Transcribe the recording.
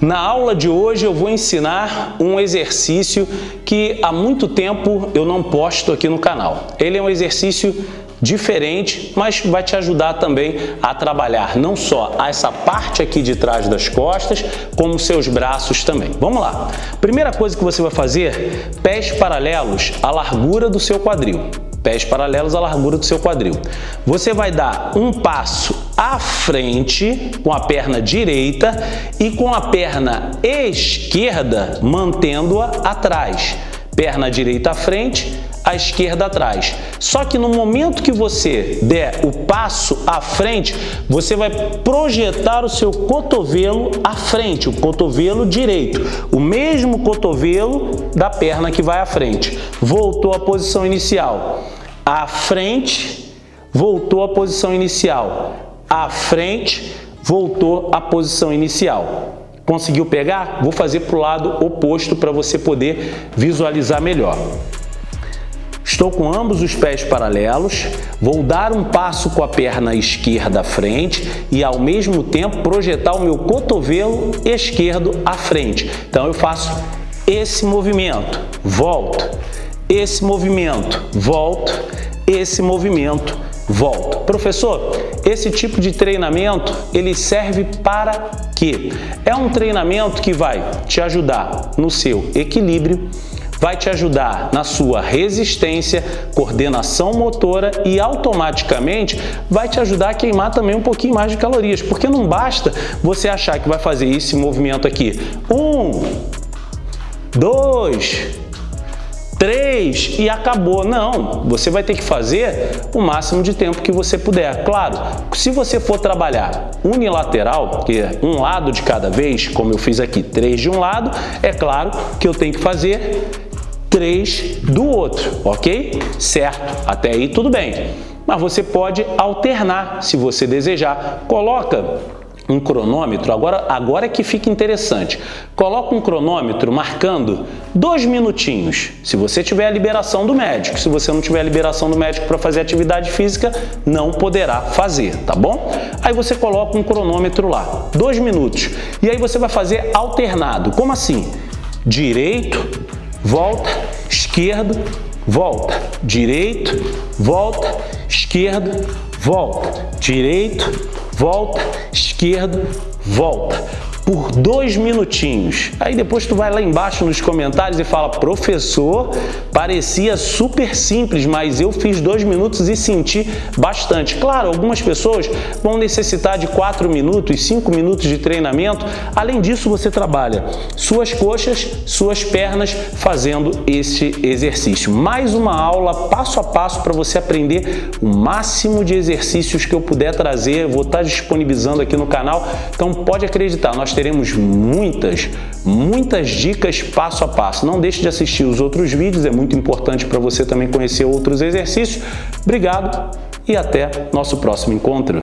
Na aula de hoje eu vou ensinar um exercício que há muito tempo eu não posto aqui no canal. Ele é um exercício diferente, mas vai te ajudar também a trabalhar não só essa parte aqui de trás das costas, como seus braços também. Vamos lá. Primeira coisa que você vai fazer, pés paralelos à largura do seu quadril pés paralelos à largura do seu quadril. Você vai dar um passo à frente com a perna direita e com a perna esquerda mantendo-a atrás. Perna direita à frente, a esquerda atrás. Só que no momento que você der o passo à frente, você vai projetar o seu cotovelo à frente, o cotovelo direito, o mesmo cotovelo da perna que vai à frente. Voltou à posição inicial. À frente, voltou à posição inicial. À frente, voltou à posição inicial. Conseguiu pegar? Vou fazer para o lado oposto para você poder visualizar melhor. Estou com ambos os pés paralelos, vou dar um passo com a perna esquerda à frente e ao mesmo tempo projetar o meu cotovelo esquerdo à frente. Então eu faço esse movimento, volto, esse movimento, volto, esse movimento, volto. Professor, esse tipo de treinamento ele serve para quê? É um treinamento que vai te ajudar no seu equilíbrio, vai te ajudar na sua resistência, coordenação motora e automaticamente vai te ajudar a queimar também um pouquinho mais de calorias, porque não basta você achar que vai fazer esse movimento aqui. Um, dois, três e acabou. Não, você vai ter que fazer o máximo de tempo que você puder. Claro, se você for trabalhar unilateral, que é um lado de cada vez, como eu fiz aqui, três de um lado, é claro que eu tenho que fazer 3 do outro, ok? Certo, até aí tudo bem. Mas você pode alternar se você desejar. Coloca um cronômetro, agora, agora é que fica interessante. Coloca um cronômetro marcando dois minutinhos. Se você tiver a liberação do médico, se você não tiver a liberação do médico para fazer atividade física, não poderá fazer, tá bom? Aí você coloca um cronômetro lá, dois minutos. E aí você vai fazer alternado. Como assim? Direito, volta, esquerdo, volta, direito, volta, esquerdo, volta, direito, volta, esquerdo, volta por dois minutinhos. Aí depois tu vai lá embaixo nos comentários e fala, professor, parecia super simples, mas eu fiz dois minutos e senti bastante. Claro, algumas pessoas vão necessitar de quatro minutos, cinco minutos de treinamento. Além disso, você trabalha suas coxas, suas pernas fazendo esse exercício. Mais uma aula passo a passo para você aprender o máximo de exercícios que eu puder trazer. vou estar disponibilizando aqui no canal. Então pode acreditar, nós teremos muitas, muitas dicas passo a passo. Não deixe de assistir os outros vídeos, é muito importante para você também conhecer outros exercícios. Obrigado e até nosso próximo encontro.